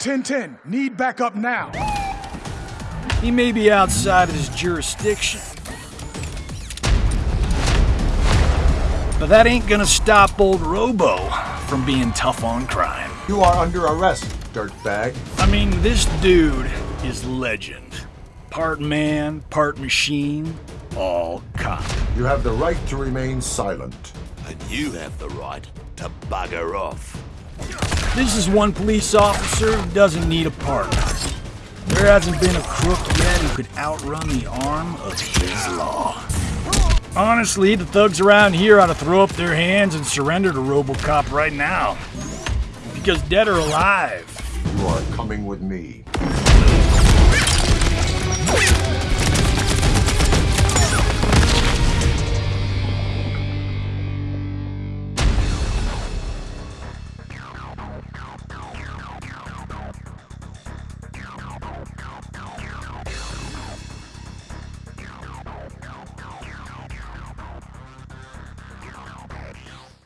1010, need backup now. He may be outside of his jurisdiction. But that ain't gonna stop old Robo from being tough on crime. You are under arrest, dirtbag. I mean, this dude is legend. Part man, part machine, all cop. You have the right to remain silent. And you have the right to bugger off. This is one police officer who doesn't need a partner. There hasn't been a crook yet who could outrun the arm of his law. Honestly, the thugs around here ought to throw up their hands and surrender to Robocop right now. Because dead or alive, You are coming with me.